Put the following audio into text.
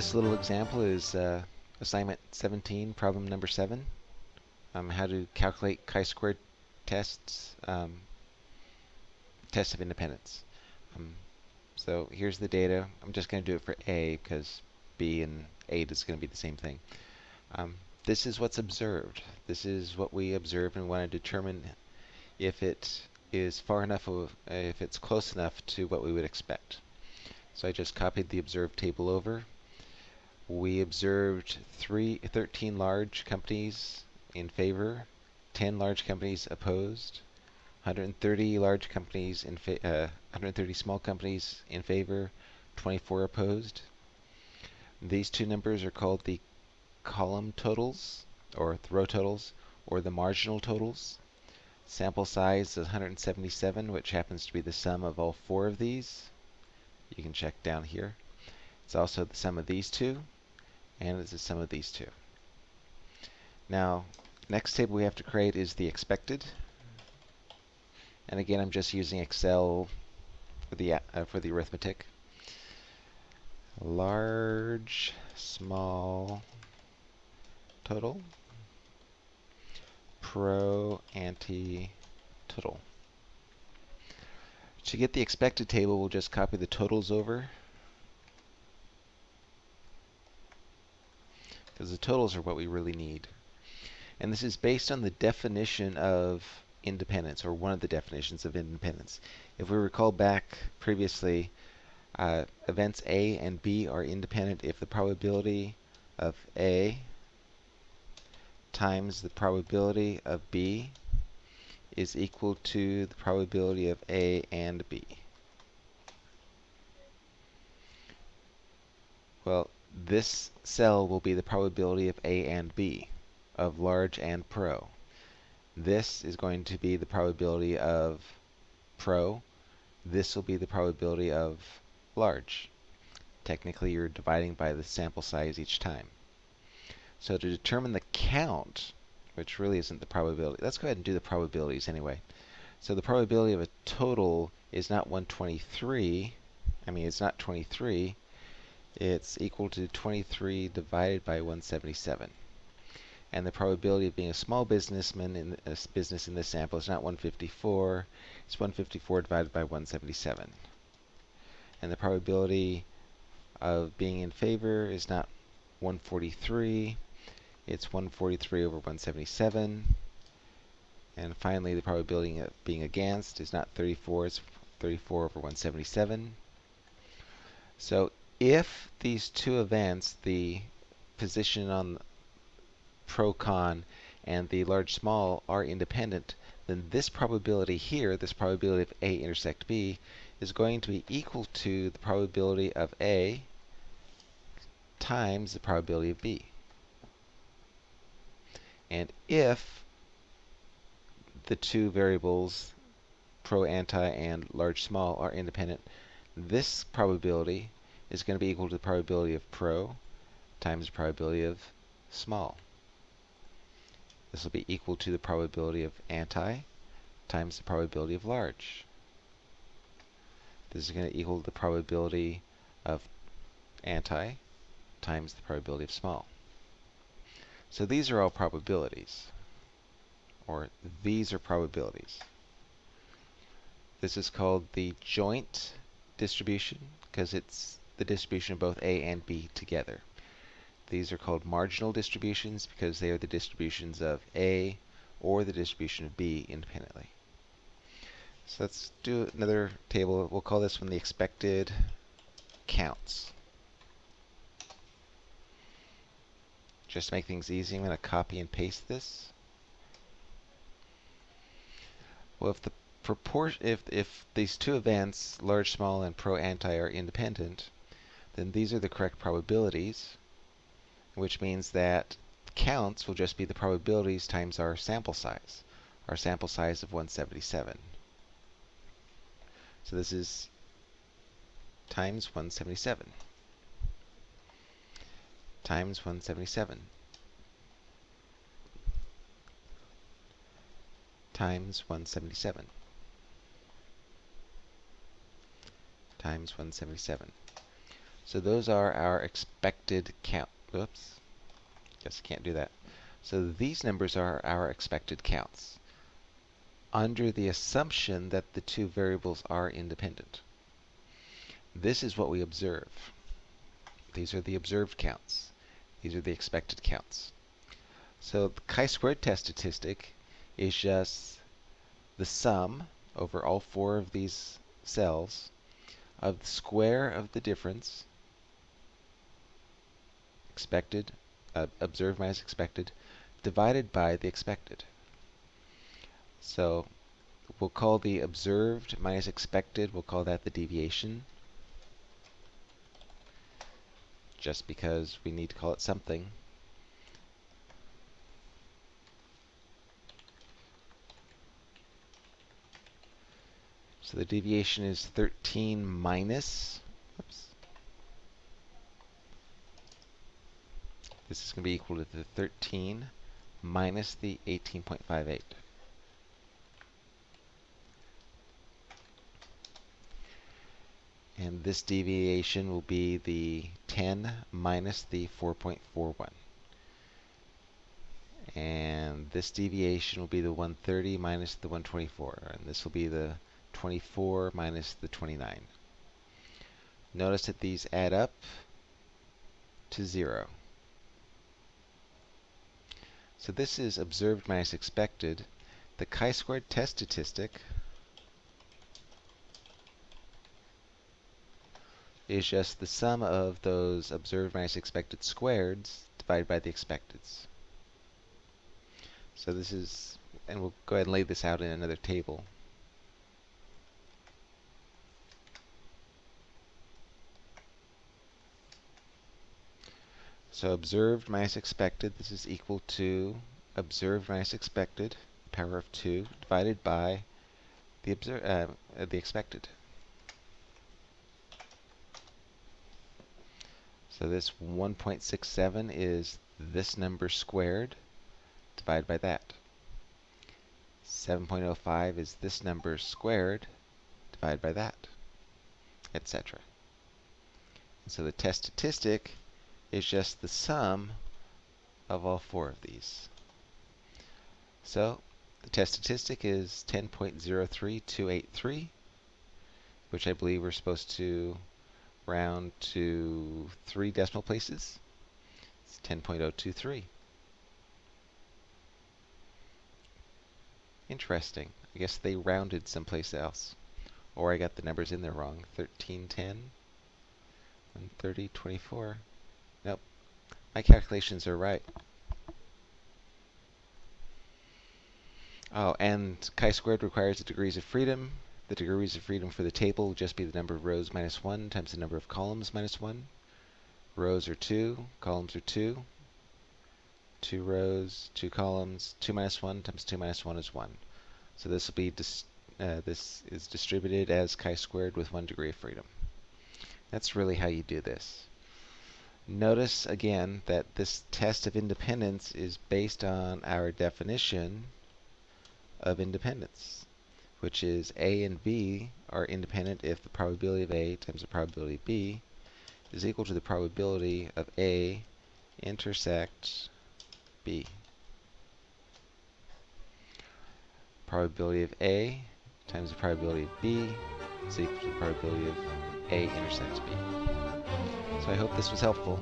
This little example is uh, assignment 17, problem number 7. Um, how to calculate chi-squared tests, um, tests of independence. Um, so here's the data. I'm just going to do it for A because B and 8 is going to be the same thing. Um, this is what's observed. This is what we observe and want to determine if it is far enough, of, if it's close enough to what we would expect. So I just copied the observed table over we observed three, 13 large companies in favor, 10 large companies opposed, 130 large companies in uh, 130 small companies in favor, 24 opposed. These two numbers are called the column totals, or the row totals, or the marginal totals. Sample size is 177, which happens to be the sum of all four of these. You can check down here. It's also the sum of these two, and it's the sum of these two. Now, next table we have to create is the expected. And again, I'm just using Excel for the uh, for the arithmetic. Large, small, total, pro, anti, total. To get the expected table, we'll just copy the totals over because the totals are what we really need. And this is based on the definition of independence, or one of the definitions of independence. If we recall back previously, uh, events A and B are independent if the probability of A times the probability of B is equal to the probability of A and B. Well, this cell will be the probability of A and B, of large and pro. This is going to be the probability of pro. This will be the probability of large. Technically, you're dividing by the sample size each time. So to determine the count, which really isn't the probability, let's go ahead and do the probabilities anyway. So the probability of a total is not 123. I mean, it's not 23 it's equal to 23 divided by 177. And the probability of being a small businessman in a business in this sample is not 154, it's 154 divided by 177. And the probability of being in favor is not 143, it's 143 over 177. And finally, the probability of being against is not 34, it's 34 over 177. So if these two events, the position on pro-con and the large-small are independent, then this probability here, this probability of A intersect B, is going to be equal to the probability of A times the probability of B. And if the two variables, pro, anti, and large, small, are independent, this probability is going to be equal to the probability of pro times the probability of small. This will be equal to the probability of anti times the probability of large. This is going to equal the probability of anti times the probability of small. So these are all probabilities, or these are probabilities. This is called the joint distribution because it's the distribution of both A and B together. These are called marginal distributions because they are the distributions of A or the distribution of B independently. So let's do another table. We'll call this one the expected counts. Just to make things easy, I'm going to copy and paste this. Well, if the proportion, if if these two events, large, small, and pro, anti, are independent, then these are the correct probabilities, which means that counts will just be the probabilities times our sample size, our sample size of 177. So this is times 177 times 177 times 177 times 177. So those are our expected count. Oops. Guess I can't do that. So these numbers are our expected counts under the assumption that the two variables are independent. This is what we observe. These are the observed counts. These are the expected counts. So the chi-squared test statistic is just the sum over all four of these cells of the square of the difference expected, uh, observed minus expected, divided by the expected. So we'll call the observed minus expected, we'll call that the deviation. Just because we need to call it something. So the deviation is 13 minus, oops, this is going to be equal to the 13 minus the 18.58. And this deviation will be the 10 minus the 4.41. And this deviation will be the 130 minus the 124. And this will be the 24 minus the 29. Notice that these add up to 0. So this is observed minus expected. The chi-squared test statistic is just the sum of those observed minus expected squareds divided by the expecteds. So this is, and we'll go ahead and lay this out in another table. So observed minus expected, this is equal to observed minus expected, power of 2, divided by the, uh, the expected. So this 1.67 is this number squared divided by that. 7.05 is this number squared divided by that, etc. So the test statistic is just the sum of all four of these. So the test statistic is 10.03283, which I believe we're supposed to round to three decimal places. It's 10.023. Interesting. I guess they rounded someplace else. Or I got the numbers in there wrong. 1310, 130, 24. My calculations are right. Oh, and chi-squared requires the degrees of freedom. The degrees of freedom for the table will just be the number of rows minus 1 times the number of columns minus 1. Rows are 2, columns are 2. 2 rows, 2 columns, 2 minus 1 times 2 minus 1 is 1. So this will be uh, this is distributed as chi-squared with 1 degree of freedom. That's really how you do this. Notice again that this test of independence is based on our definition of independence which is A and B are independent if the probability of A times the probability of B is equal to the probability of A intersect B. Probability of A times the probability of B is equal to the probability of A intersects B. So I hope this was helpful.